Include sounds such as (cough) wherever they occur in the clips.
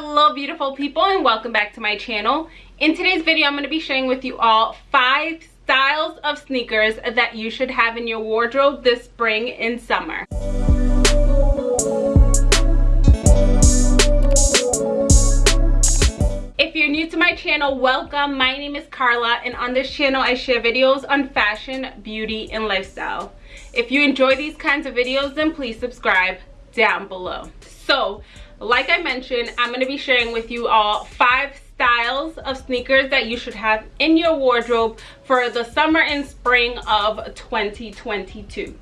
hello beautiful people and welcome back to my channel in today's video i'm going to be sharing with you all five styles of sneakers that you should have in your wardrobe this spring and summer If you're new to my channel, welcome. My name is Carla and on this channel I share videos on fashion, beauty, and lifestyle. If you enjoy these kinds of videos, then please subscribe down below. So, like I mentioned, I'm going to be sharing with you all five styles of sneakers that you should have in your wardrobe for the summer and spring of 2022.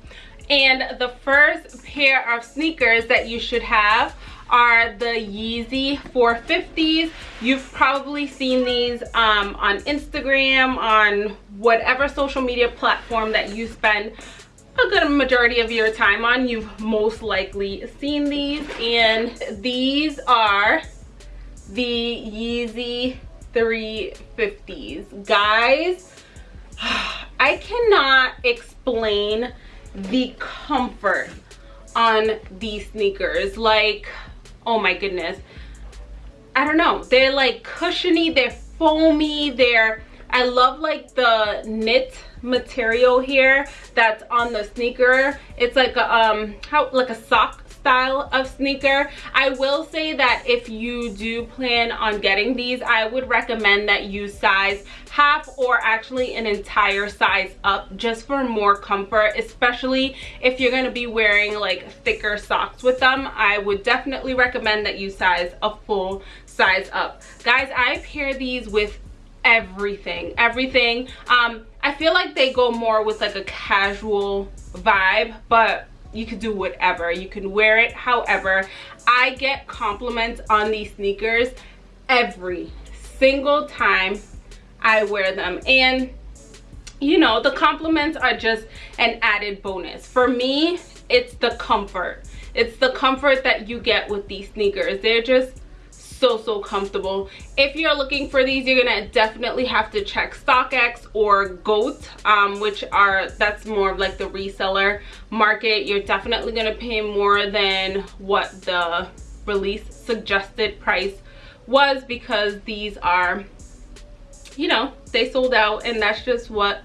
And the first pair of sneakers that you should have are the Yeezy 450s. You've probably seen these um, on Instagram, on whatever social media platform that you spend a good majority of your time on. You've most likely seen these and these are the Yeezy 350s guys (sighs) I cannot explain the comfort on these sneakers. Like oh my goodness. I don't know. They're like cushiony they're foamy they're I love like the knit material here that's on the sneaker. It's like a um how like a sock style of sneaker. I will say that if you do plan on getting these i would recommend that you size half or actually an entire size up just for more comfort especially if you're going to be wearing like thicker socks with them. I would definitely recommend that you size a full size up. Guys i pair these with everything everything. Um i feel like they go more with like a casual vibe but you could do whatever. You can wear it however. I get compliments on these sneakers every single time i wear them. And you know the compliments are just an added bonus. For me it's the comfort. It's the comfort that you get with these sneakers. They're just so so comfortable. If you're looking for these you're gonna definitely have to check StockX or GOAT um, which are that's more of like the reseller market. You're definitely gonna pay more than what the release suggested price was because these are you know they sold out and that's just what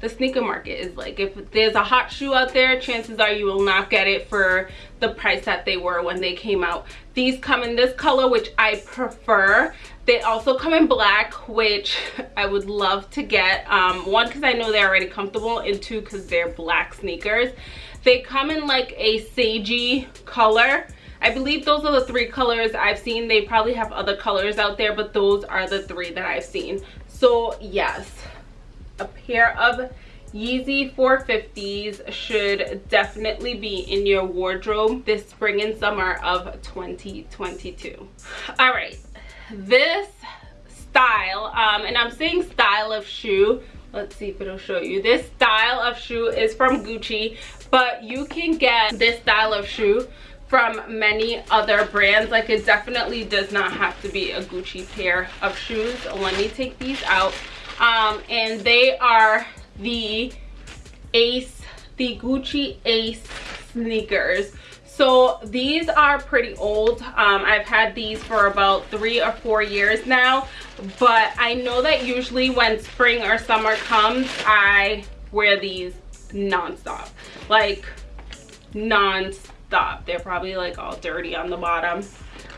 the sneaker market is like if there's a hot shoe out there chances are you will not get it for the price that they were when they came out. These come in this color which i prefer. They also come in black which i would love to get um, one because i know they're already comfortable and two because they're black sneakers. They come in like a sagey color. I believe those are the three colors I've seen. They probably have other colors out there, but those are the three that I've seen. So yes, a pair of Yeezy 450s should definitely be in your wardrobe this spring and summer of 2022. All right, this style, um, and I'm saying style of shoe, let's see if it'll show you. This style of shoe is from Gucci, but you can get this style of shoe from many other brands like it definitely does not have to be a gucci pair of shoes let me take these out um, and they are the ace the gucci ace sneakers. So these are pretty old. Um, i've had these for about three or four years now but i know that usually when spring or summer comes i wear these non-stop. Like non-stop. They're probably like all dirty on the bottom.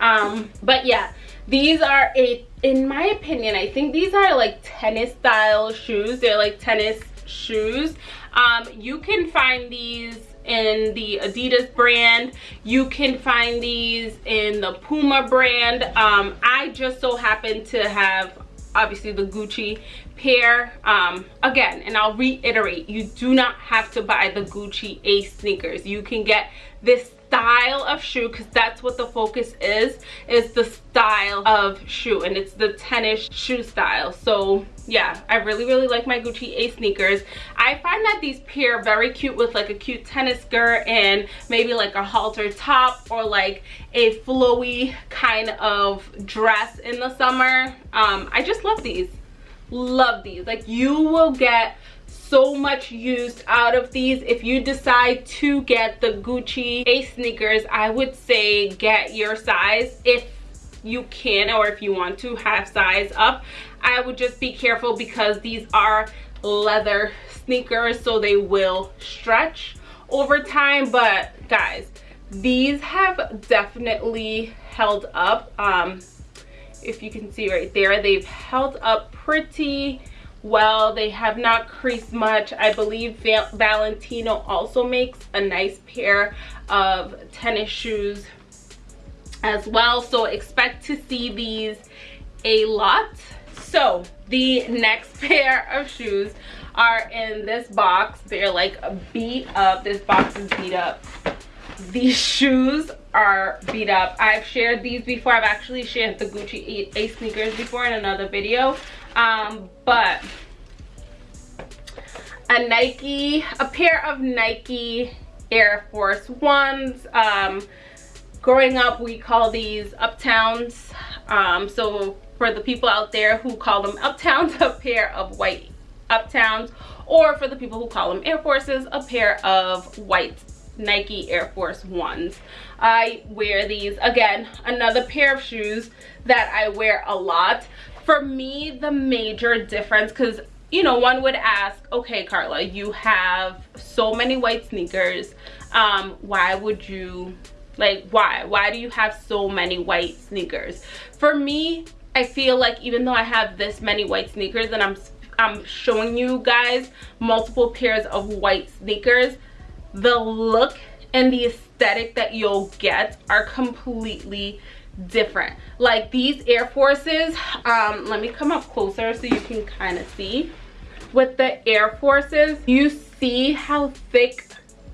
Um but yeah these are a in my opinion i think these are like tennis style shoes. They're like tennis shoes. Um you can find these in the adidas brand. You can find these in the puma brand. Um i just so happen to have obviously the gucci pair. Um again and i'll reiterate you do not have to buy the gucci ace sneakers. You can get this style of shoe because that's what the focus is is the style of shoe and it's the tennis shoe style. So yeah i really really like my gucci ace sneakers. I find that these pair very cute with like a cute tennis skirt and maybe like a halter top or like a flowy kind of dress in the summer. Um i just love these. Love these. Like you will get so much use out of these. If you decide to get the gucci ace sneakers i would say get your size if you can or if you want to have size up. I would just be careful because these are leather sneakers so they will stretch over time. But guys these have definitely held up. Um if you can see right there they've held up pretty well they have not creased much. I believe Val valentino also makes a nice pair of tennis shoes as well. So expect to see these a lot. So the next (laughs) pair of shoes are in this box. They're like beat up. This box is beat up these shoes are beat up. I've shared these before. I've actually shared the gucci ace sneakers before in another video. Um but a nike a pair of nike air force ones. Um growing up we call these uptowns. Um so for the people out there who call them uptowns (laughs) a pair of white uptowns or for the people who call them air forces a pair of white Nike Air Force Ones. I wear these, again, another pair of shoes that I wear a lot. For me, the major difference, because, you know, one would ask, okay, Carla, you have so many white sneakers. Um, why would you, like, why? Why do you have so many white sneakers? For me, I feel like even though I have this many white sneakers and I'm I'm showing you guys multiple pairs of white sneakers the look and the aesthetic that you'll get are completely different. Like these air forces um let me come up closer so you can kind of see. With the air forces you see how thick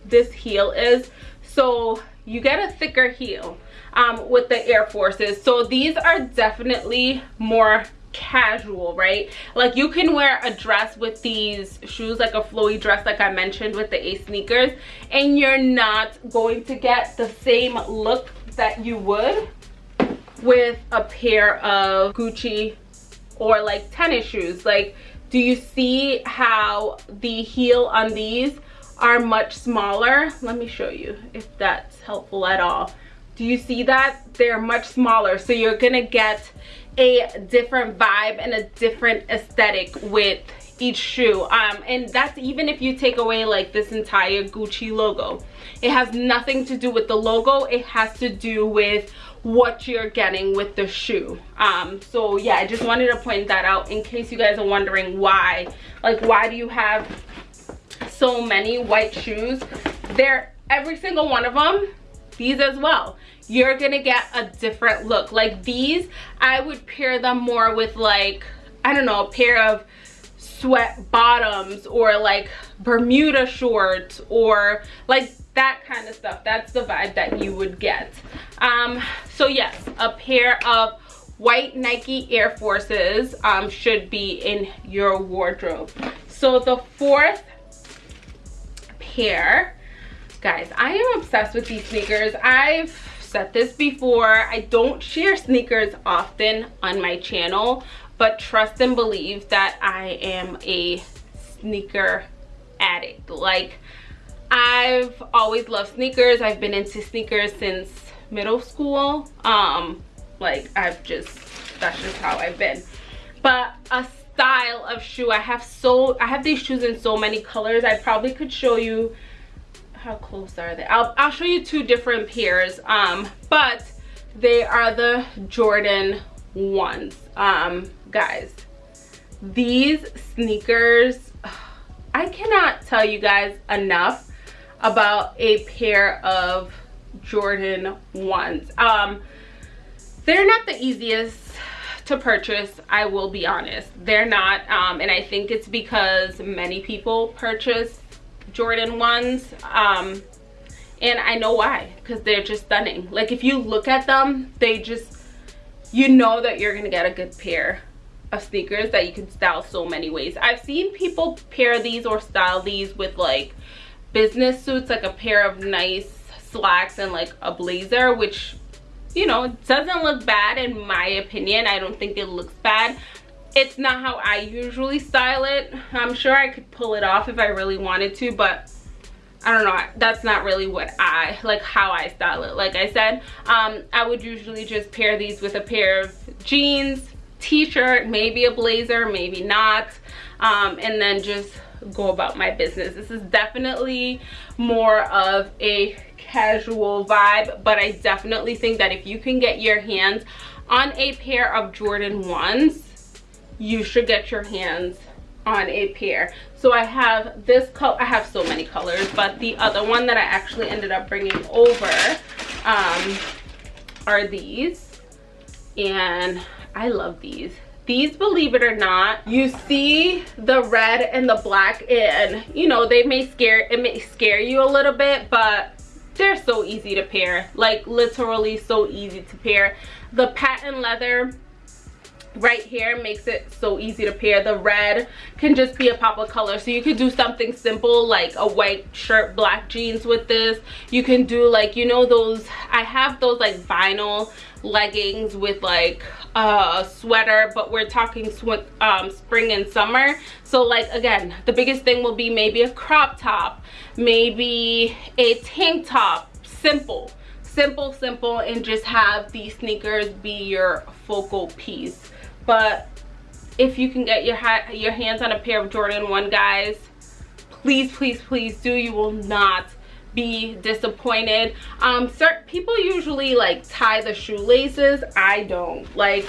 this heel is. So you get a thicker heel um with the air forces. So these are definitely more casual right? Like you can wear a dress with these shoes like a flowy dress like i mentioned with the ace sneakers and you're not going to get the same look that you would with a pair of gucci or like tennis shoes. Like do you see how the heel on these are much smaller? Let me show you if that's helpful at all. Do you see that? They're much smaller so you're gonna get a different vibe and a different aesthetic with each shoe. Um and that's even if you take away like this entire gucci logo it has nothing to do with the logo. It has to do with what you're getting with the shoe. Um so yeah i just wanted to point that out in case you guys are wondering why. Like why do you have so many white shoes? They're every single one of them these as well. You're gonna get a different look. Like these i would pair them more with like i don't know a pair of sweat bottoms or like bermuda shorts or like that kind of stuff. That's the vibe that you would get. Um so yes a pair of white nike air forces um should be in your wardrobe. So the fourth pair guys i am obsessed with these sneakers. I've said this before i don't share sneakers often on my channel but trust and believe that i am a sneaker addict. Like i've always loved sneakers. I've been into sneakers since middle school. Um like i've just that's just how i've been. But a style of shoe i have so i have these shoes in so many colors. I probably could show you how close are they? I'll, I'll show you two different pairs um but they are the jordan ones. Um guys these sneakers i cannot tell you guys enough about a pair of jordan ones. Um they're not the easiest to purchase i will be honest. They're not um and i think it's because many people purchase Jordan ones. Um, and I know why, because they're just stunning. Like if you look at them, they just, you know that you're gonna get a good pair of sneakers that you can style so many ways. I've seen people pair these or style these with like business suits, like a pair of nice slacks and like a blazer, which, you know, doesn't look bad in my opinion. I don't think it looks bad it's not how I usually style it. I'm sure I could pull it off if I really wanted to, but I don't know, that's not really what I, like how I style it. Like I said, um, I would usually just pair these with a pair of jeans, t-shirt, maybe a blazer, maybe not, um, and then just go about my business. This is definitely more of a casual vibe, but I definitely think that if you can get your hands on a pair of Jordan 1s, you should get your hands on a pair. So I have this color, I have so many colors, but the other one that I actually ended up bringing over um, are these. And I love these these believe it or not you see the red and the black and you know they may scare it may scare you a little bit but they're so easy to pair like literally so easy to pair the patent leather right here makes it so easy to pair. The red can just be a pop of color. So you could do something simple like a white shirt black jeans with this. You can do like you know those i have those like vinyl leggings with like a sweater but we're talking um, spring and summer. So like again the biggest thing will be maybe a crop top maybe a tank top. Simple. Simple simple and just have these sneakers be your focal piece but if you can get your your hands on a pair of jordan 1 guys please please please do. You will not be disappointed. Um certain people usually like tie the shoelaces. I don't. Like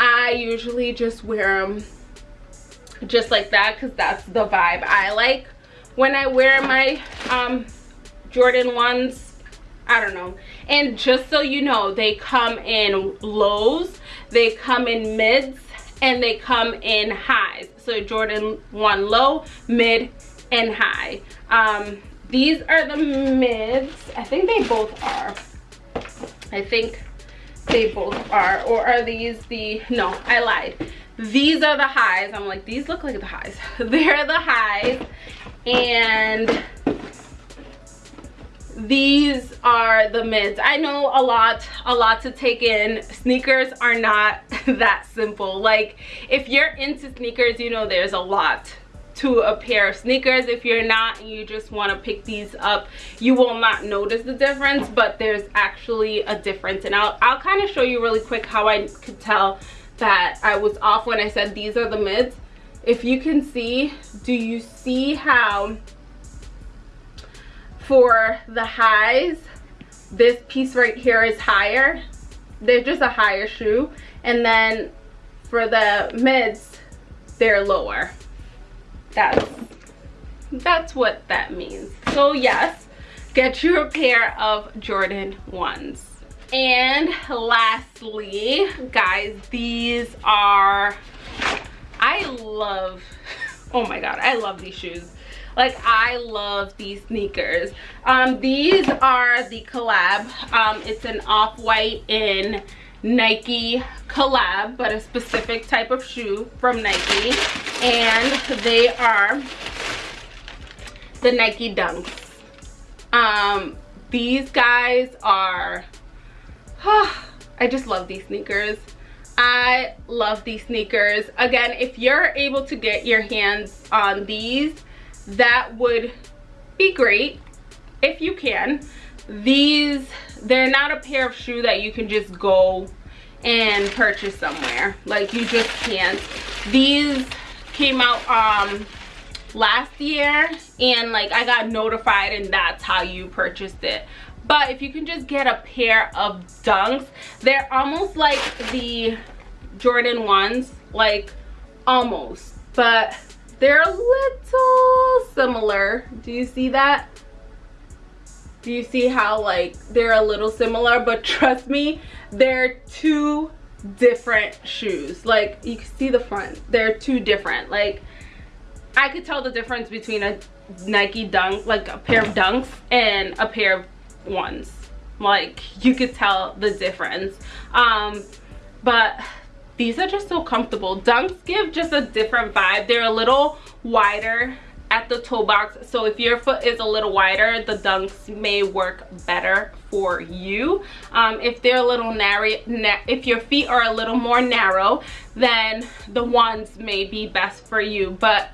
i usually just wear them just like that because that's the vibe i like. When i wear my um jordan ones i don't know and just so you know they come in lows they come in mids and they come in highs so jordan 1 low mid and high um these are the mids. I think they both are. I think they both are. Or are these the, no, I lied. These are the highs. I'm like, these look like the highs. (laughs) They're the highs. And these are the mids. I know a lot a lot to take in. Sneakers are not (laughs) that simple. Like if you're into sneakers you know there's a lot to a pair of sneakers. If you're not and you just want to pick these up you will not notice the difference but there's actually a difference. And i'll, I'll kind of show you really quick how i could tell that i was off when i said these are the mids. If you can see do you see how for the highs this piece right here is higher. They're just a higher shoe. And then for the mids they're lower. That's that's what that means. So yes get you a pair of jordan ones. And lastly guys these are i love oh my god i love these shoes like i love these sneakers um these are the collab um it's an off-white in Nike collab, but a specific type of shoe from Nike. And they are the Nike Dunks. Um, these guys are, oh, I just love these sneakers. I love these sneakers. Again, if you're able to get your hands on these, that would be great if you can. These they're not a pair of shoe that you can just go and purchase somewhere. Like you just can't. These came out um last year and like i got notified and that's how you purchased it. But if you can just get a pair of dunks they're almost like the jordan ones like almost. But they're a little similar. Do you see that? Do you see how like they're a little similar? But trust me they're two different shoes. Like you can see the front. They're two different. Like i could tell the difference between a nike dunk like a pair of dunks and a pair of ones. Like you could tell the difference. Um but these are just so comfortable. Dunks give just a different vibe. They're a little wider at the toe box so if your foot is a little wider the dunks may work better for you. Um, if they're a little narrow if your feet are a little more narrow then the ones may be best for you. But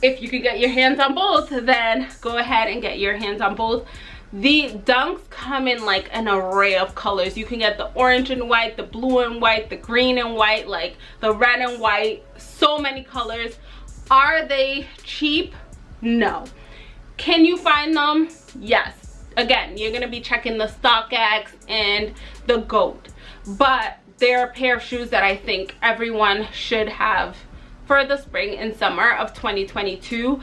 if you could get your hands on both then go ahead and get your hands on both the dunks come in like an array of colors. You can get the orange and white the blue and white the green and white like the red and white. So many colors. Are they cheap? No. Can you find them? Yes. Again you're gonna be checking the StockX and the goat but they're a pair of shoes that i think everyone should have for the spring and summer of 2022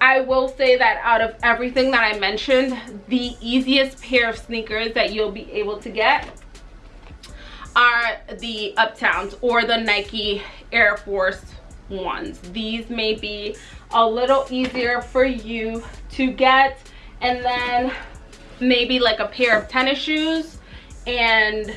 I will say that out of everything that I mentioned, the easiest pair of sneakers that you'll be able to get are the Uptowns or the Nike Air Force ones. These may be a little easier for you to get. And then maybe like a pair of tennis shoes and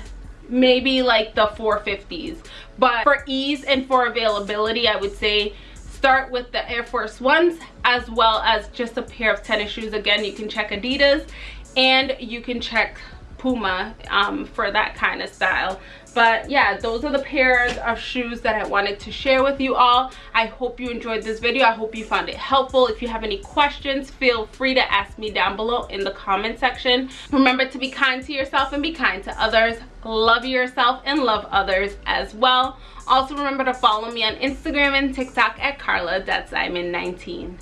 maybe like the 450s. But for ease and for availability, I would say start with the Air Force Ones as well as just a pair of tennis shoes. Again, you can check Adidas and you can check Puma um, for that kind of style but yeah those are the pairs of shoes that i wanted to share with you all. I hope you enjoyed this video. I hope you found it helpful. If you have any questions feel free to ask me down below in the comment section. Remember to be kind to yourself and be kind to others. Love yourself and love others as well. Also remember to follow me on instagram and tiktok at carla that's i'm 19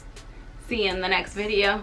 see you in the next video